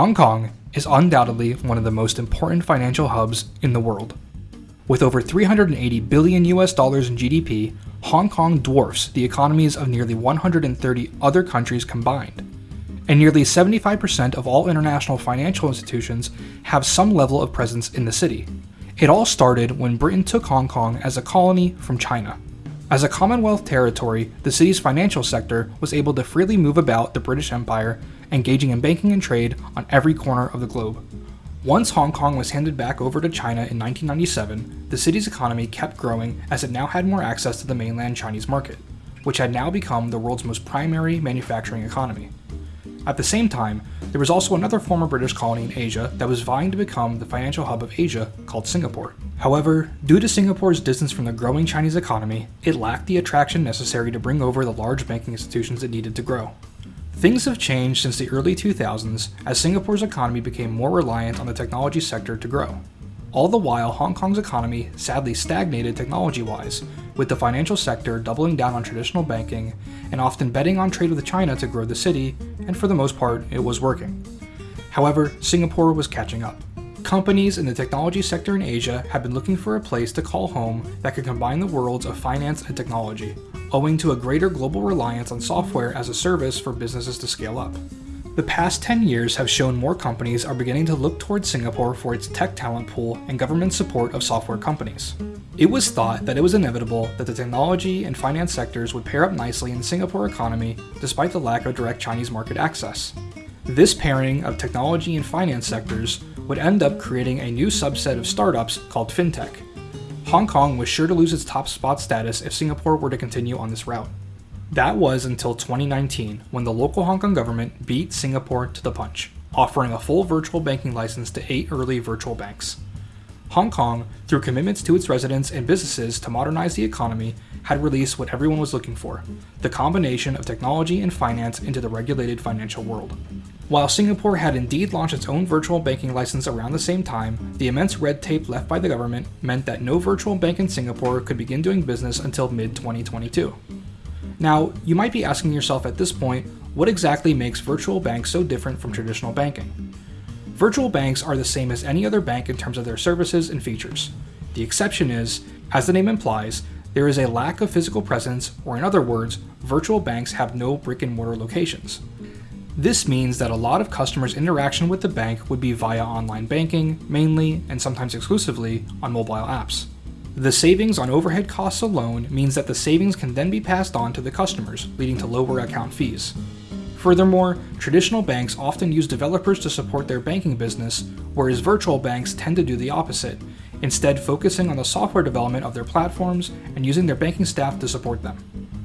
Hong Kong is undoubtedly one of the most important financial hubs in the world. With over 380 billion US dollars in GDP, Hong Kong dwarfs the economies of nearly 130 other countries combined. And nearly 75% of all international financial institutions have some level of presence in the city. It all started when Britain took Hong Kong as a colony from China. As a Commonwealth territory, the city's financial sector was able to freely move about the British Empire, engaging in banking and trade on every corner of the globe. Once Hong Kong was handed back over to China in 1997, the city's economy kept growing as it now had more access to the mainland Chinese market, which had now become the world's most primary manufacturing economy. At the same time, there was also another former British colony in Asia that was vying to become the financial hub of Asia called Singapore. However, due to Singapore's distance from the growing Chinese economy, it lacked the attraction necessary to bring over the large banking institutions it needed to grow. Things have changed since the early 2000s as Singapore's economy became more reliant on the technology sector to grow. All the while, Hong Kong's economy sadly stagnated technology wise, with the financial sector doubling down on traditional banking and often betting on trade with China to grow the city, and for the most part, it was working. However, Singapore was catching up. Companies in the technology sector in Asia have been looking for a place to call home that could combine the worlds of finance and technology, owing to a greater global reliance on software as a service for businesses to scale up. The past 10 years have shown more companies are beginning to look towards Singapore for its tech talent pool and government support of software companies. It was thought that it was inevitable that the technology and finance sectors would pair up nicely in the Singapore economy despite the lack of direct Chinese market access. This pairing of technology and finance sectors would end up creating a new subset of startups called fintech, Hong Kong was sure to lose its top spot status if Singapore were to continue on this route. That was until 2019, when the local Hong Kong government beat Singapore to the punch, offering a full virtual banking license to eight early virtual banks. Hong Kong, through commitments to its residents and businesses to modernize the economy, had released what everyone was looking for the combination of technology and finance into the regulated financial world. While Singapore had indeed launched its own virtual banking license around the same time, the immense red tape left by the government meant that no virtual bank in Singapore could begin doing business until mid 2022. Now, you might be asking yourself at this point, what exactly makes virtual banks so different from traditional banking? Virtual banks are the same as any other bank in terms of their services and features. The exception is, as the name implies, there is a lack of physical presence, or in other words, virtual banks have no brick and mortar locations. This means that a lot of customers' interaction with the bank would be via online banking, mainly, and sometimes exclusively, on mobile apps. The savings on overhead costs alone means that the savings can then be passed on to the customers, leading to lower account fees. Furthermore, traditional banks often use developers to support their banking business, whereas virtual banks tend to do the opposite, instead focusing on the software development of their platforms and using their banking staff to support them.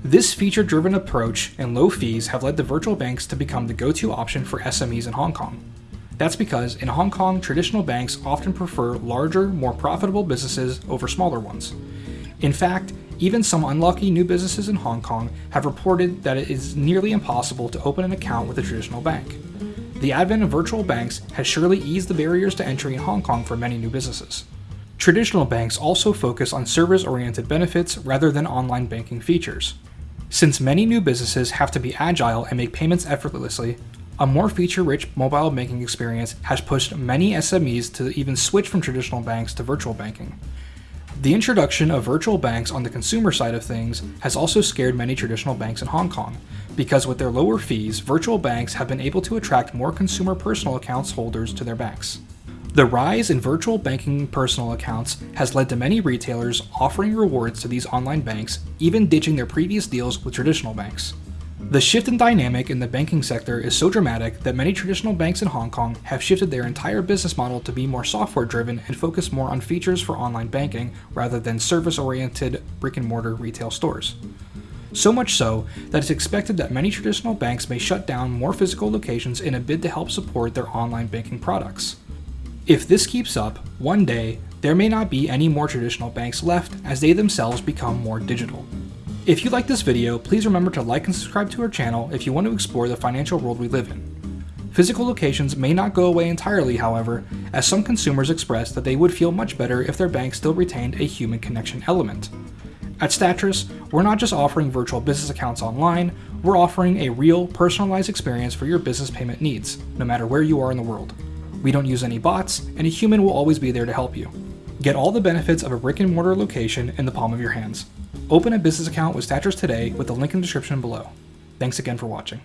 This feature driven approach and low fees have led the virtual banks to become the go to option for SMEs in Hong Kong. That's because in Hong Kong, traditional banks often prefer larger, more profitable businesses over smaller ones. In fact, even some unlucky new businesses in Hong Kong have reported that it is nearly impossible to open an account with a traditional bank. The advent of virtual banks has surely eased the barriers to entry in Hong Kong for many new businesses. Traditional banks also focus on service oriented benefits rather than online banking features. Since many new businesses have to be agile and make payments effortlessly, a more feature rich mobile banking experience has pushed many SMEs to even switch from traditional banks to virtual banking. The introduction of virtual banks on the consumer side of things has also scared many traditional banks in Hong Kong, because with their lower fees, virtual banks have been able to attract more consumer personal accounts holders to their banks. The rise in virtual banking personal accounts has led to many retailers offering rewards to these online banks, even ditching their previous deals with traditional banks. The shift in dynamic in the banking sector is so dramatic that many traditional banks in Hong Kong have shifted their entire business model to be more software driven and focus more on features for online banking rather than service oriented brick and mortar retail stores. So much so that it's expected that many traditional banks may shut down more physical locations in a bid to help support their online banking products. If this keeps up, one day, there may not be any more traditional banks left as they themselves become more digital. If you like this video, please remember to like and subscribe to our channel if you want to explore the financial world we live in. Physical locations may not go away entirely, however, as some consumers express that they would feel much better if their bank still retained a human connection element. At Statrys, we're not just offering virtual business accounts online, we're offering a real, personalized experience for your business payment needs, no matter where you are in the world. We don't use any bots, and a human will always be there to help you. Get all the benefits of a brick and mortar location in the palm of your hands. Open a business account with Statrys today with the link in the description below. Thanks again for watching.